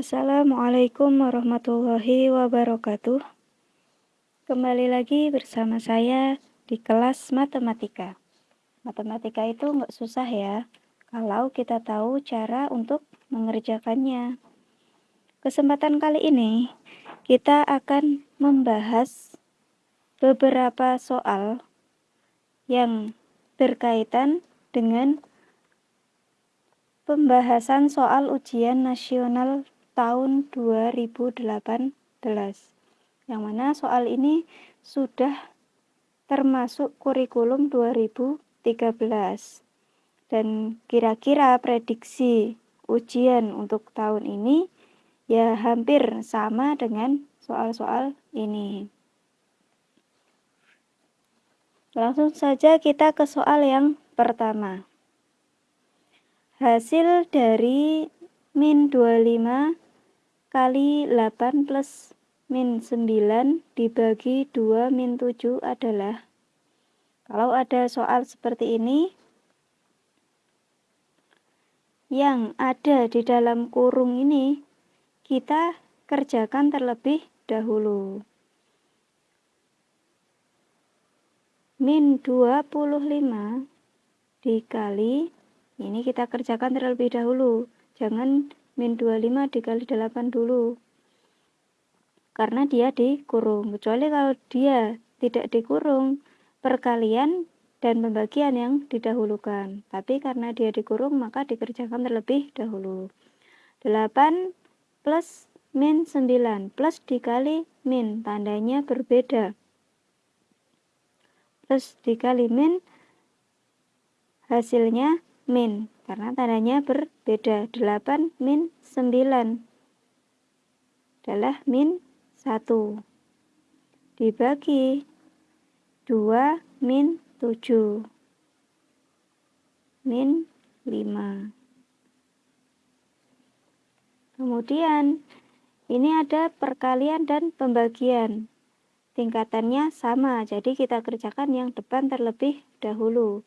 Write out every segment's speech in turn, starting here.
Assalamualaikum warahmatullahi wabarakatuh. Kembali lagi bersama saya di kelas matematika. Matematika itu nggak susah ya, kalau kita tahu cara untuk mengerjakannya. Kesempatan kali ini kita akan membahas beberapa soal yang berkaitan dengan pembahasan soal ujian nasional tahun 2018 yang mana soal ini sudah termasuk kurikulum 2013 dan kira-kira prediksi ujian untuk tahun ini ya hampir sama dengan soal-soal ini. Langsung saja kita ke soal yang pertama. Hasil dari min 25 kali 8 plus min 9 dibagi 2 min 7 adalah kalau ada soal seperti ini yang ada di dalam kurung ini kita kerjakan terlebih dahulu. Min 25 dikali ini kita kerjakan terlebih dahulu jangan min 25 dikali 8 dulu. Karena dia dikurung. Kecuali kalau dia tidak dikurung perkalian dan pembagian yang didahulukan. Tapi karena dia dikurung maka dikerjakan terlebih dahulu. 8 plus min 9 plus dikali min tandanya berbeda. Plus dikali min hasilnya min karena tandanya berbeda. 8 min 9 adalah min 1 dibagi 2 min 7 min 5 kemudian ini ada perkalian dan pembagian. Tingkatannya sama jadi kita kerjakan yang depan terlebih dahulu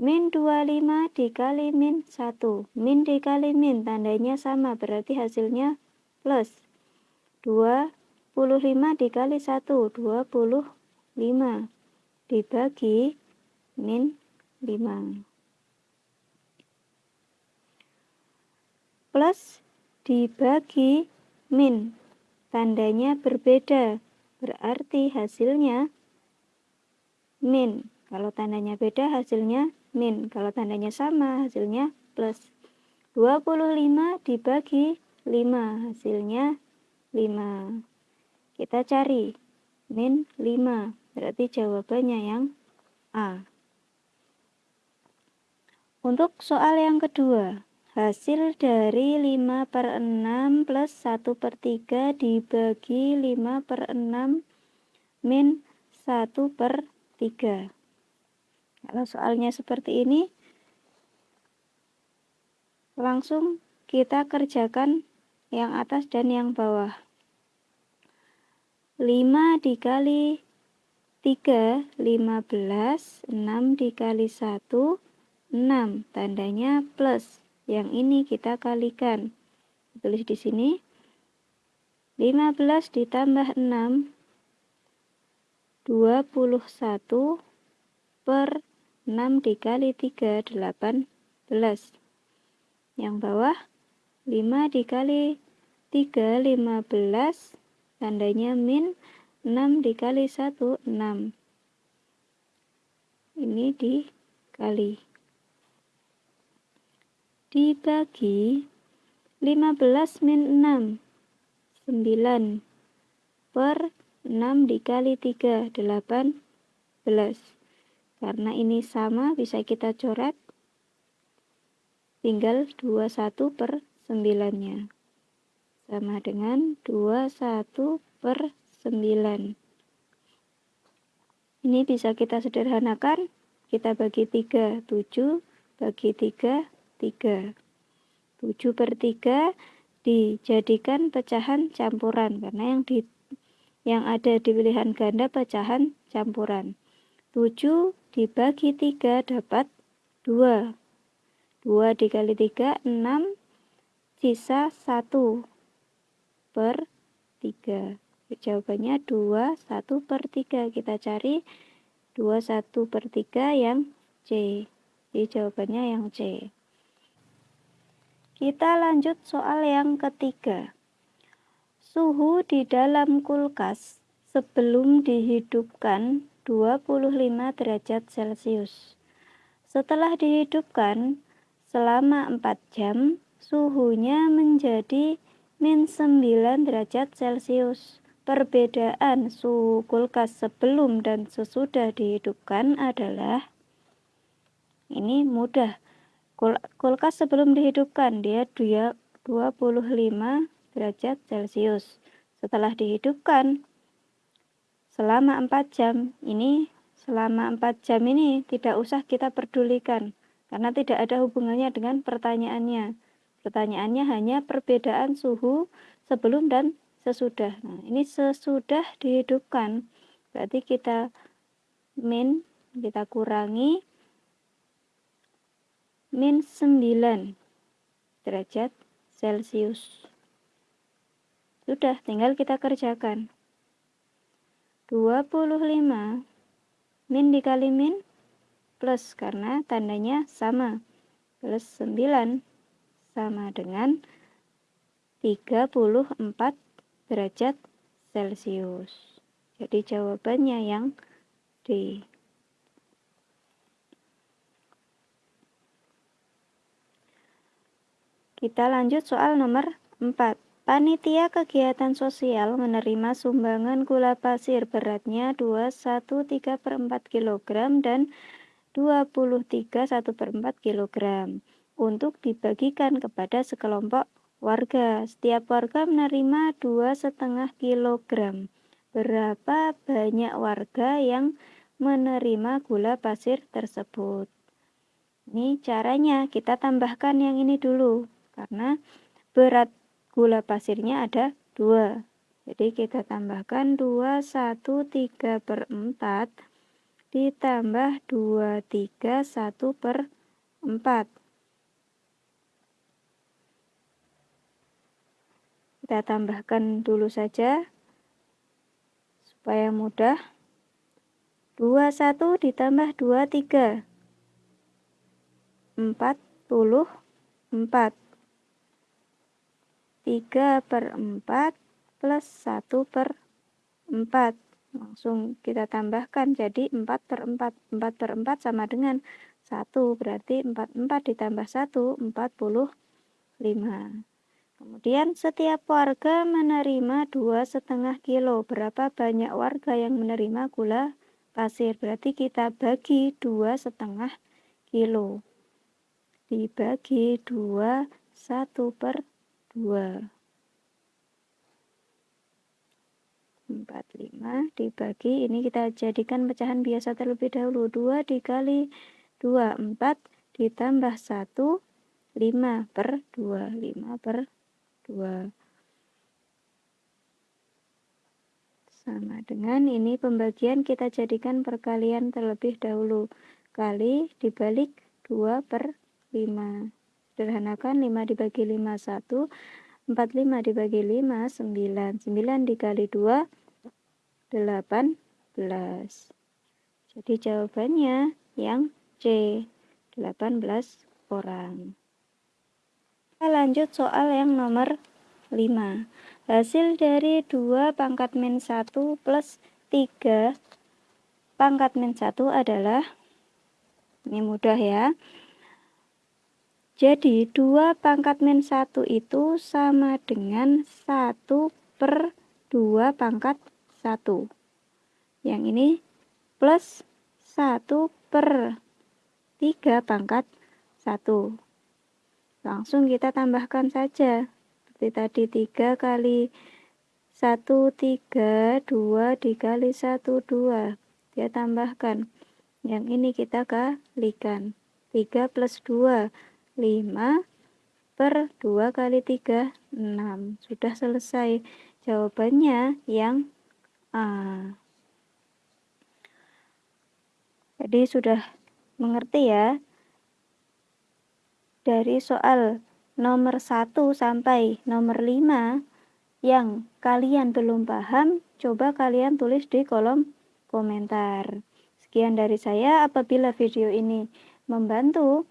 min 25 dikali min 1 min dikali min tandanya sama berarti hasilnya plus. 25 dikali 1 25 dibagi min 5 plus dibagi min tandanya berbeda. Berarti hasilnya min. Kalau tandanya beda hasilnya min. Kalau tandanya sama, hasilnya plus. 25 dibagi 5, hasilnya 5. Kita cari min 5, berarti jawabannya yang A. Untuk soal yang kedua, hasil dari 5 per 6 plus 1 per 3 dibagi 5 per 6 min 1 per 3. Kalau soalnya seperti ini, langsung kita kerjakan yang atas dan yang bawah. 5 dikali 3, 15, 6 dikali 1, 6. Tandanya plus. Yang ini kita kalikan. Tulis di sini. 15 ditambah 6, 21 per 6 dikali 3, 18. Yang bawah 5 dikali 3, 15. Tandanya min 6 dikali 1, 6. Ini dikali. Dibagi 15 min 6. 9 per 6 dikali 3, 18. Karena ini sama bisa kita coret. Tinggal 21 per 9-nya. Sama dengan 21 per 9. Ini bisa kita sederhanakan. Kita bagi 3, 7 bagi 3, 3. 7 per 3 dijadikan pecahan campuran karena yang di yang ada di pilihan ganda pecahan campuran. 7 dibagi 3 dapat 2. 2 dikali 3, 6, sisa 1. per 3. Jawabannya 2, 1 per 3. Kita cari 2, 1 per 3 yang C. Jadi jawabannya yang C. Kita lanjut soal yang ketiga. Suhu di dalam kulkas sebelum dihidupkan 25 derajat Celcius. Setelah dihidupkan selama 4 jam, suhunya menjadi min 9 derajat Celcius. Perbedaan suhu kulkas sebelum dan sesudah dihidupkan adalah ini mudah. kulkas sebelum dihidupkan dia 25 derajat Celcius. Setelah dihidupkan selama 4 jam, ini selama 4 jam ini tidak usah kita pedulikan karena tidak ada hubungannya dengan pertanyaannya. Pertanyaannya hanya perbedaan suhu sebelum dan sesudah. Nah, ini sesudah dihidupkan. Berarti kita min, kita kurangi min 9 derajat Celcius. Sudah, tinggal kita kerjakan. 25 min dikali min plus karena tandanya sama. Plus 9 sama dengan 34 derajat Celcius. Jadi jawabannya yang D. Kita lanjut soal nomor 4. Panitia kegiatan sosial menerima sumbangan gula pasir beratnya 213 per 4 kg dan 23 1 per 4 kg untuk dibagikan kepada sekelompok warga. Setiap warga menerima dua setengah kilogram. Berapa banyak warga yang menerima gula pasir tersebut? Ini caranya kita tambahkan yang ini dulu karena berat gula pasirnya ada dua. Jadi kita tambahkan 2, 1, 3 per 4 ditambah 2, 3, 1 per 4. Kita tambahkan dulu saja supaya mudah. 21 ditambah 23. 44. 3 per 4 plus 1 per 4. Langsung kita tambahkan jadi 4 per 4. 4 per 4 sama dengan 1. Berarti 44 ditambah 1, 45. Kemudian setiap warga menerima dua setengah kilo. Berapa banyak warga yang menerima gula pasir? Berarti kita bagi dua setengah kilo. Dibagi dua satu per dua. Empat lima dibagi ini kita jadikan pecahan biasa terlebih dahulu. Dua dikali dua empat ditambah satu lima per dua lima per 2 sama dengan ini pembagian kita jadikan perkalian terlebih dahulu. Kali dibalik 2 per 5 sederhanakan 5 dibagi 5 1 45 dibagi 5 9 9 dikali 2 18 jadi jawabannya yang C 18 orang. Kita lanjut soal yang nomor 5. Hasil dari 2 pangkat min 1 plus 3 pangkat min 1 adalah, ini mudah ya, jadi 2 pangkat min 1 itu sama dengan 1 per 2 pangkat 1. Yang ini plus 1 per 3 pangkat 1. Langsung kita tambahkan saja. Seperti tadi 3 kali 1, 3, 2 dikali 1, 2. Dia tambahkan. Yang ini kita kalikan. 3 plus 2, 5 per 2 kali 3, 6. Sudah selesai. Jawabannya yang A. Jadi sudah mengerti ya dari soal nomor 1 sampai nomor 5 yang kalian belum paham, coba kalian tulis di kolom komentar. Sekian dari saya, apabila video ini membantu,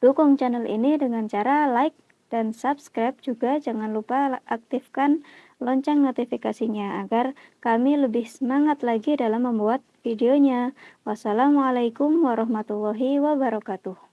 dukung channel ini dengan cara like dan subscribe juga jangan lupa aktifkan lonceng notifikasinya agar kami lebih semangat lagi dalam membuat videonya. Wassalamualaikum warahmatullahi wabarakatuh.